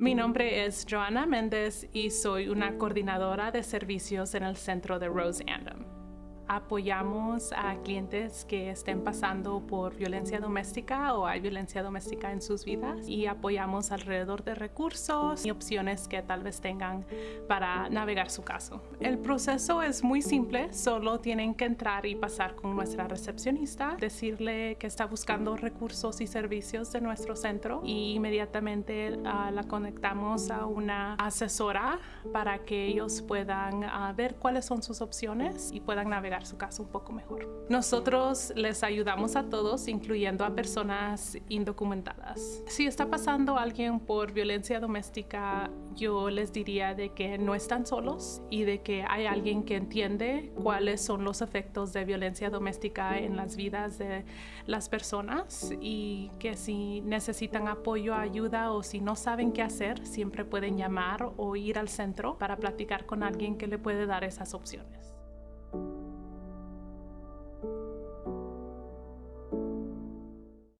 Mi nombre es Joana Méndez y soy una coordinadora de servicios en el centro de Rose Andom apoyamos a clientes que estén pasando por violencia doméstica o hay violencia doméstica en sus vidas y apoyamos alrededor de recursos y opciones que tal vez tengan para navegar su caso. El proceso es muy simple, solo tienen que entrar y pasar con nuestra recepcionista, decirle que está buscando recursos y servicios de nuestro centro y inmediatamente uh, la conectamos a una asesora para que ellos puedan uh, ver cuáles son sus opciones y puedan navegar su caso un poco mejor. Nosotros les ayudamos a todos, incluyendo a personas indocumentadas. Si está pasando alguien por violencia doméstica, yo les diría de que no están solos y de que hay alguien que entiende cuáles son los efectos de violencia doméstica en las vidas de las personas y que si necesitan apoyo, ayuda o si no saben qué hacer, siempre pueden llamar o ir al centro para platicar con alguien que le puede dar esas opciones. you.